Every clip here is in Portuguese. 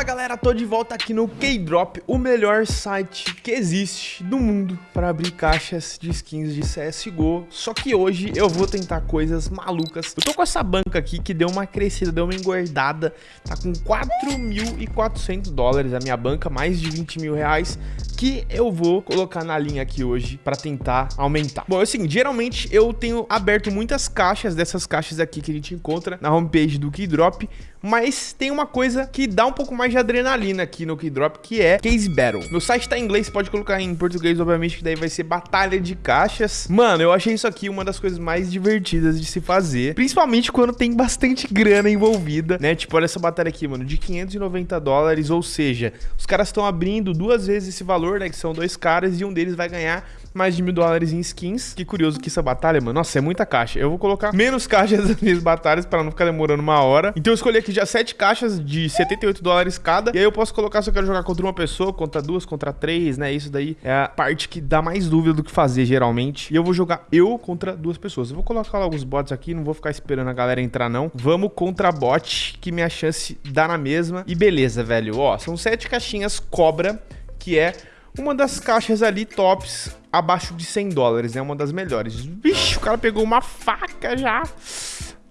Fala galera, tô de volta aqui no K-Drop, o melhor site que existe do mundo para abrir caixas de skins de CSGO. Só que hoje eu vou tentar coisas malucas. Eu tô com essa banca aqui que deu uma crescida, deu uma engordada, tá com 4.400 dólares a minha banca, mais de 20 mil reais, que eu vou colocar na linha aqui hoje para tentar aumentar. Bom, é o seguinte, geralmente eu tenho aberto muitas caixas dessas caixas aqui que a gente encontra na homepage do K-Drop, mas tem uma coisa que dá um pouco mais de adrenalina aqui no Keydrop, que é Case Battle. Meu site tá em inglês, pode colocar em português, obviamente, que daí vai ser batalha de caixas. Mano, eu achei isso aqui uma das coisas mais divertidas de se fazer, principalmente quando tem bastante grana envolvida, né? Tipo, olha essa batalha aqui, mano, de 590 dólares, ou seja, os caras estão abrindo duas vezes esse valor, né? Que são dois caras e um deles vai ganhar mais de mil dólares em skins. Que curioso que essa batalha, mano, nossa, é muita caixa. Eu vou colocar menos caixas nas minhas batalhas para não ficar demorando uma hora. Então eu escolhi aqui já sete caixas de 78 dólares cada. E aí eu posso colocar se eu quero jogar contra uma pessoa, contra duas, contra três, né? Isso daí é a parte que dá mais dúvida do que fazer, geralmente. E eu vou jogar eu contra duas pessoas. Eu vou colocar alguns bots aqui, não vou ficar esperando a galera entrar, não. Vamos contra bot, que minha chance dá na mesma. E beleza, velho. Ó, são sete caixinhas cobra, que é uma das caixas ali tops abaixo de 100 dólares, né? uma das melhores. Vixe, o cara pegou uma faca já.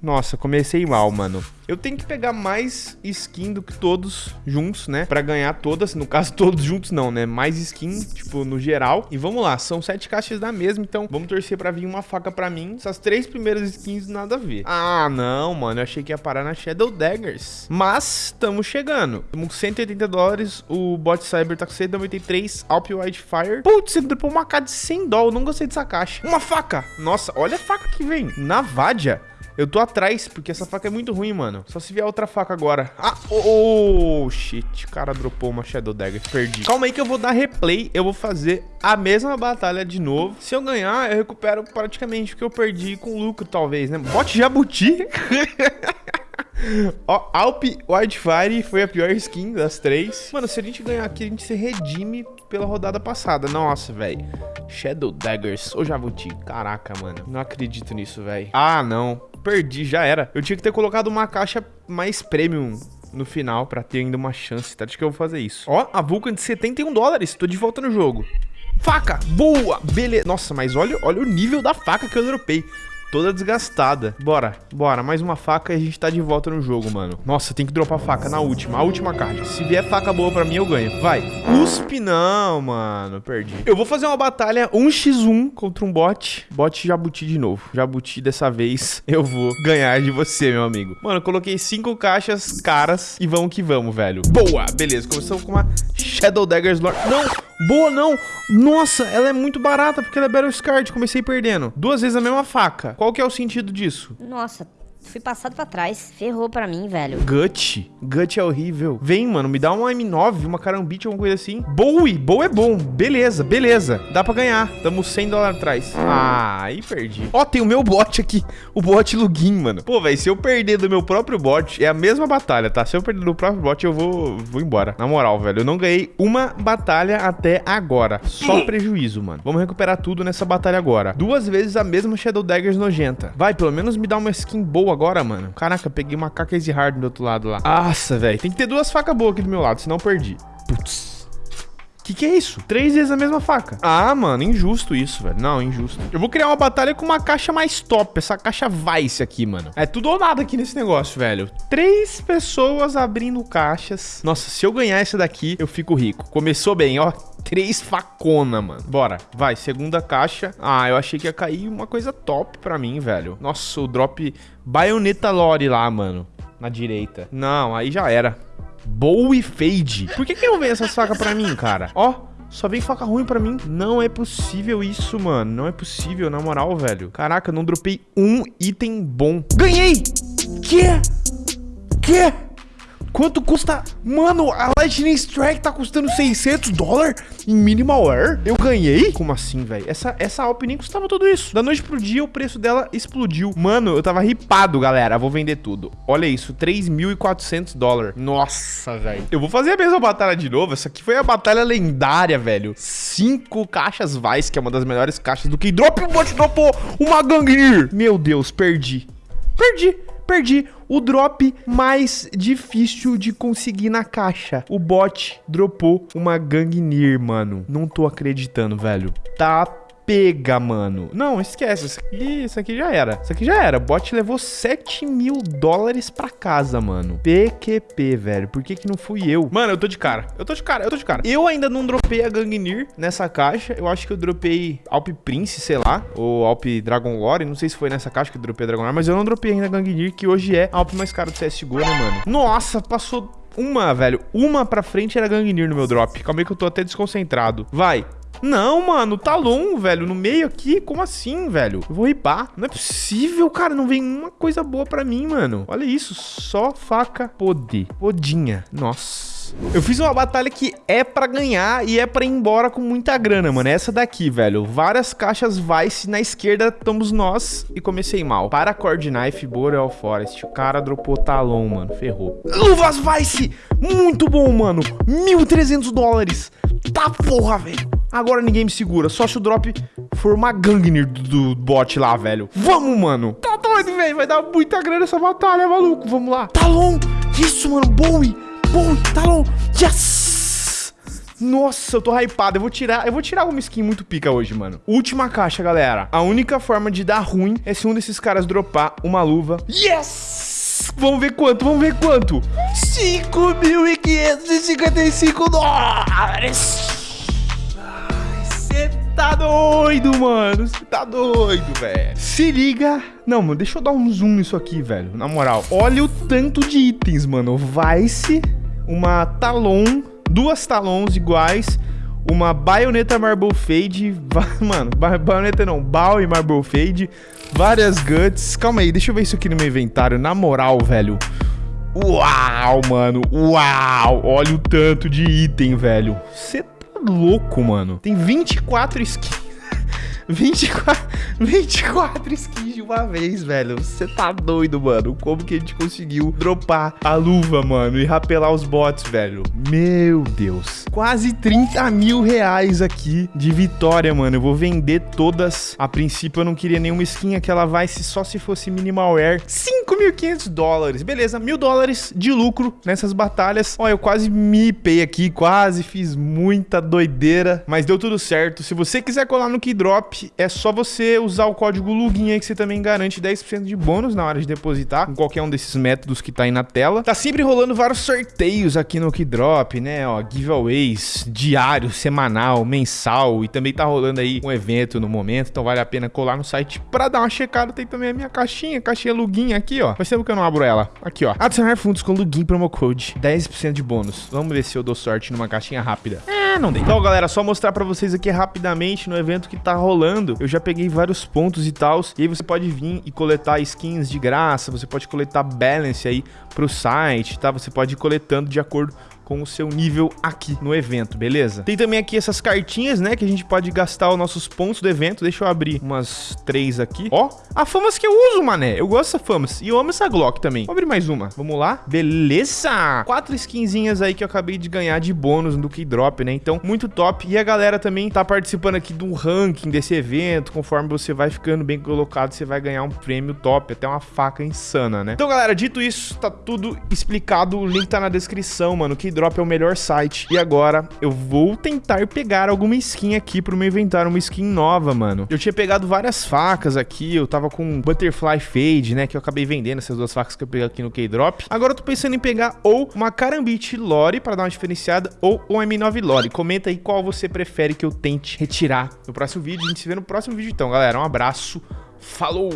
Nossa, comecei mal, mano. Eu tenho que pegar mais skin do que todos juntos, né? Pra ganhar todas. No caso, todos juntos não, né? Mais skin, tipo, no geral. E vamos lá, são sete caixas da mesma, então vamos torcer pra vir uma faca pra mim. Essas três primeiras skins, nada a ver. Ah, não, mano. Eu achei que ia parar na Shadow Daggers. Mas, estamos chegando. Estamos com 180 dólares. O Bot Cyber tá com 193. Alp Wildfire. Putz, ele dropou uma K de 100 dólares. Não gostei dessa caixa. Uma faca. Nossa, olha a faca que vem. Navadia. Eu tô atrás, porque essa faca é muito ruim, mano. Só se vier outra faca agora. Ah, oh, oh shit. O cara dropou uma Shadow Dagger. Perdi. Calma aí que eu vou dar replay. Eu vou fazer a mesma batalha de novo. Se eu ganhar, eu recupero praticamente o que eu perdi com lucro, talvez, né? Bote Jabuti. Ó, Alp Wildfire foi a pior skin das três. Mano, se a gente ganhar aqui, a gente se redime pela rodada passada. Nossa, velho. Shadow Daggers ou Jabuti. Caraca, mano. Não acredito nisso, velho. Ah, não perdi, já era. Eu tinha que ter colocado uma caixa mais premium no final pra ter ainda uma chance, tá? Acho que eu vou fazer isso. Ó, a Vulcan de 71 dólares. Tô de volta no jogo. Faca! Boa! Beleza. Nossa, mas olha, olha o nível da faca que eu dropei toda desgastada. Bora, bora. Mais uma faca e a gente tá de volta no jogo, mano. Nossa, tem que dropar faca na última, a última caixa. Se vier faca boa pra mim, eu ganho. Vai. Cuspe não, mano. Perdi. Eu vou fazer uma batalha 1x1 contra um bot. Bot Jabuti de novo. Jabuti dessa vez eu vou ganhar de você, meu amigo. Mano, coloquei cinco caixas caras e vamos que vamos, velho. Boa, beleza. Começamos com uma Shadow Daggers Lord. Não! Boa, não. Nossa, ela é muito barata porque ela é Battle Scarred. Comecei perdendo. Duas vezes a mesma faca. Qual que é o sentido disso? Nossa, Fui passado pra trás. Ferrou pra mim, velho. Gut. Gut é horrível. Vem, mano, me dá uma M9, uma carambite, alguma coisa assim. Bowie. Bowie é bom. Beleza, beleza. Dá pra ganhar. Tamo 100 dólares atrás. Ah, aí perdi. Ó, tem o meu bot aqui. O bot Lugin, mano. Pô, velho, se eu perder do meu próprio bot, é a mesma batalha, tá? Se eu perder do próprio bot, eu vou, vou embora. Na moral, velho, eu não ganhei uma batalha até agora. Só prejuízo, mano. Vamos recuperar tudo nessa batalha agora. Duas vezes a mesma Shadow Daggers nojenta. Vai, pelo menos me dá uma skin boa agora, mano. Caraca, peguei uma K-Case Hard do outro lado lá. Nossa, velho. Tem que ter duas facas boas aqui do meu lado, senão eu perdi. Putz. Que que é isso? Três vezes a mesma faca. Ah, mano, injusto isso, velho. Não, injusto. Eu vou criar uma batalha com uma caixa mais top. Essa caixa Vice aqui, mano. É tudo ou nada aqui nesse negócio, velho. Três pessoas abrindo caixas. Nossa, se eu ganhar essa daqui, eu fico rico. Começou bem, ó. Três facona, mano. Bora. Vai, segunda caixa. Ah, eu achei que ia cair uma coisa top pra mim, velho. Nossa, o drop Bayonetta Lore lá, mano. Na direita. Não, aí já era. Bowie Fade. Por que, que não vem essas facas pra mim, cara? Ó, só vem faca ruim pra mim. Não é possível isso, mano. Não é possível, na moral, velho. Caraca, não dropei um item bom. Ganhei! Que? Que? Quanto custa? Mano, a Lightning Strike tá custando 600 dólares em Minimal Air? Eu ganhei? Como assim, velho? Essa, essa Alp nem custava tudo isso. Da noite pro dia, o preço dela explodiu. Mano, eu tava ripado, galera. Vou vender tudo. Olha isso, 3.400 dólares. Nossa, velho. Eu vou fazer a mesma batalha de novo. Essa aqui foi a batalha lendária, velho. Cinco caixas Vice, que é uma das melhores caixas do que drop. Bot dropou uma Gangnir. Meu Deus, perdi. Perdi perdi. O drop mais difícil de conseguir na caixa. O bot dropou uma Gangnir, mano. Não tô acreditando, velho. Tá pega, mano. Não, esquece. Isso aqui, isso aqui já era. Isso aqui já era. O bot levou 7 mil dólares pra casa, mano. PQP, velho. Por que que não fui eu? Mano, eu tô de cara. Eu tô de cara, eu tô de cara. Eu ainda não dropei a Gangnir nessa caixa. Eu acho que eu dropei Alp Prince, sei lá. Ou Alp Dragon Lore. Não sei se foi nessa caixa que eu dropei a Dragon Lore. Mas eu não dropei ainda a Gangnir, que hoje é a Alp mais cara do CSGO, né, mano? Nossa, passou uma, velho. Uma pra frente era Gangnir no meu drop. Calma aí que eu tô até desconcentrado. Vai. Não, mano, Talon, velho, no meio aqui, como assim, velho? Eu vou ripar. Não é possível, cara, não vem uma coisa boa pra mim, mano. Olha isso, só faca podre. Podinha, nossa. Eu fiz uma batalha que é pra ganhar e é pra ir embora com muita grana, mano. É essa daqui, velho. Várias caixas Vice. Na esquerda estamos nós e comecei mal. Paracord Knife, Boreal Forest. O cara dropou talão, mano. Ferrou. Luvas Vice! Muito bom, mano. 1.300 dólares. Tá porra, velho. Agora ninguém me segura. Só se o drop for uma Gangnir do, do bot lá, velho. Vamos, mano. Tá doido, velho. Vai dar muita grana essa batalha, maluco. Vamos lá. Talon. Isso, mano. Bowie. Bowie. Talon. Yes. Nossa, eu tô hypado. Eu vou tirar, eu vou tirar uma skin muito pica hoje, mano. Última caixa, galera. A única forma de dar ruim é se um desses caras dropar uma luva. Yes! Vamos ver quanto, vamos ver quanto. 5.555 dólares tá doido, mano. Você tá doido, velho. Se liga. Não, mano, deixa eu dar um zoom nisso aqui, velho. Na moral, olha o tanto de itens, mano. Vice, uma Talon, duas Talons iguais, uma baioneta Marble Fade, mano, baioneta não, Bal e Marble Fade, várias Guts. Calma aí, deixa eu ver isso aqui no meu inventário. Na moral, velho. Uau, mano. Uau. Olha o tanto de item, velho. Você louco, mano. Tem 24 skins. 24, 24 skins de uma vez, velho. Você tá doido, mano. Como que a gente conseguiu dropar a luva, mano, e rapelar os bots, velho? Meu Deus. Quase 30 mil reais aqui de vitória, mano. Eu vou vender todas. A princípio, eu não queria nenhuma skin. Aquela vai se só se fosse minimal air. 5.500 dólares. Beleza, mil dólares de lucro nessas batalhas. Ó, eu quase me ipei aqui. Quase fiz muita doideira. Mas deu tudo certo. Se você quiser colar no Keydrop, é só você usar o código LUGIN aí que você também garante 10% de bônus na hora de depositar com qualquer um desses métodos que tá aí na tela. Tá sempre rolando vários sorteios aqui no Keydrop, né? Ó, giveaways diário, semanal, mensal e também tá rolando aí um evento no momento, então vale a pena colar no site pra dar uma checada. Tem também a minha caixinha, caixinha LUGIN aqui, ó. Faz tempo que eu não abro ela. Aqui, ó. Adicionar fundos com LUGIN promo code, 10% de bônus. Vamos ver se eu dou sorte numa caixinha rápida. É, não dei. Então, galera, só mostrar pra vocês aqui rapidamente no evento que tá rolando eu já peguei vários pontos e tal. E aí você pode vir e coletar skins de graça, você pode coletar balance aí pro site, tá? Você pode ir coletando de acordo com o seu nível aqui no evento, beleza? Tem também aqui essas cartinhas, né, que a gente pode gastar os nossos pontos do evento. Deixa eu abrir umas três aqui. Ó, a famas que eu uso, mané. Eu gosto dessa famas. E eu amo essa Glock também. Vou abrir mais uma. Vamos lá. Beleza! Quatro skinzinhas aí que eu acabei de ganhar de bônus no Keydrop, né? Então, muito top. E a galera também tá participando aqui do ranking desse evento. Conforme você vai ficando bem colocado, você vai ganhar um prêmio top. Até uma faca insana, né? Então, galera, dito isso, tá tudo explicado. O link tá na descrição, mano. Keydrop Drop é o melhor site. E agora eu vou tentar pegar alguma skin aqui pro meu inventário, uma skin nova, mano. Eu tinha pegado várias facas aqui, eu tava com Butterfly Fade, né, que eu acabei vendendo essas duas facas que eu peguei aqui no K-Drop. Agora eu tô pensando em pegar ou uma Karambit Lore pra dar uma diferenciada ou um M9 Lore. Comenta aí qual você prefere que eu tente retirar no próximo vídeo. A gente se vê no próximo vídeo então, galera. Um abraço. Falou!